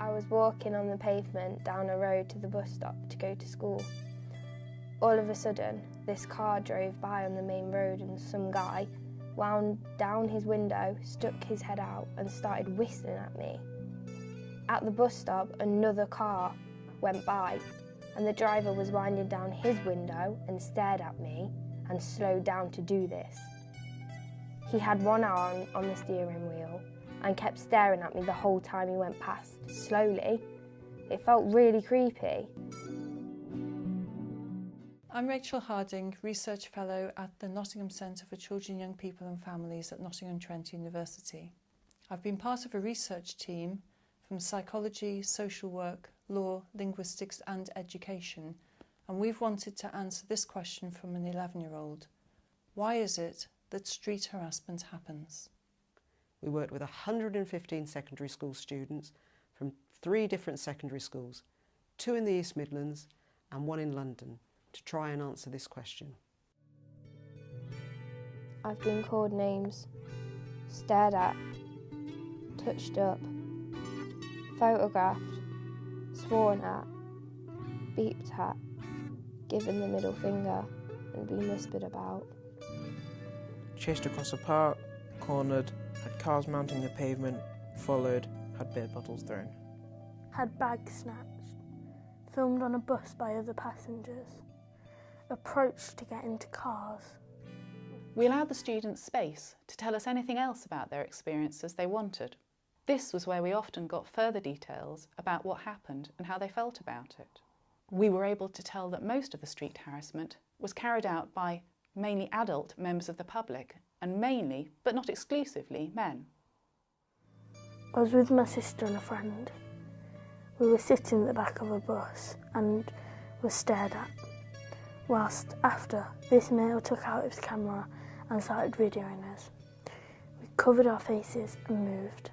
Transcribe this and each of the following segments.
I was walking on the pavement down a road to the bus stop to go to school. All of a sudden, this car drove by on the main road and some guy wound down his window, stuck his head out and started whistling at me. At the bus stop, another car went by and the driver was winding down his window and stared at me and slowed down to do this. He had one arm on the steering wheel and kept staring at me the whole time he went past, slowly. It felt really creepy. I'm Rachel Harding, Research Fellow at the Nottingham Centre for Children, Young People and Families at Nottingham Trent University. I've been part of a research team from psychology, social work, law, linguistics and education and we've wanted to answer this question from an 11 year old. Why is it that street harassment happens? We worked with 115 secondary school students from three different secondary schools, two in the East Midlands and one in London, to try and answer this question. I've been called names, stared at, touched up, photographed, sworn at, beeped at, given the middle finger and been whispered about. Chased across a park, cornered, had cars mounting the pavement, followed, had beer bottles thrown. Had bags snatched, filmed on a bus by other passengers, approached to get into cars. We allowed the students space to tell us anything else about their experiences they wanted. This was where we often got further details about what happened and how they felt about it. We were able to tell that most of the street harassment was carried out by mainly adult members of the public and mainly, but not exclusively, men. I was with my sister and a friend. We were sitting at the back of a bus and were stared at. Whilst after, this male took out his camera and started videoing us. We covered our faces and moved.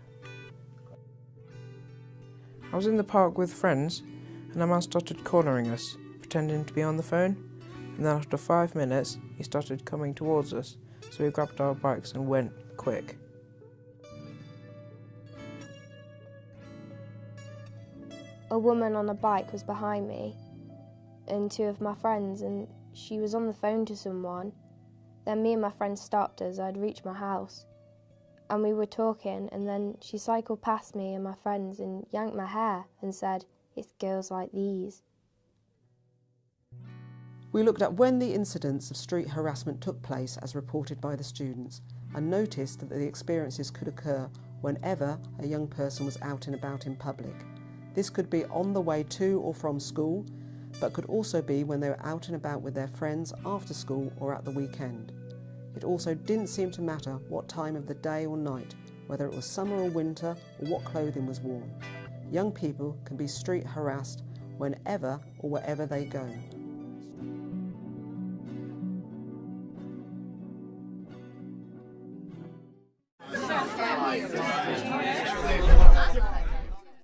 I was in the park with friends and a man started cornering us, pretending to be on the phone, and then after five minutes he started coming towards us, so we grabbed our bikes and went, quick. A woman on a bike was behind me and two of my friends and she was on the phone to someone. Then me and my friend stopped as I'd reached my house and we were talking and then she cycled past me and my friends and yanked my hair and said, it's girls like these. We looked at when the incidents of street harassment took place as reported by the students and noticed that the experiences could occur whenever a young person was out and about in public. This could be on the way to or from school, but could also be when they were out and about with their friends after school or at the weekend. It also didn't seem to matter what time of the day or night, whether it was summer or winter or what clothing was worn. Young people can be street harassed whenever or wherever they go. Nice.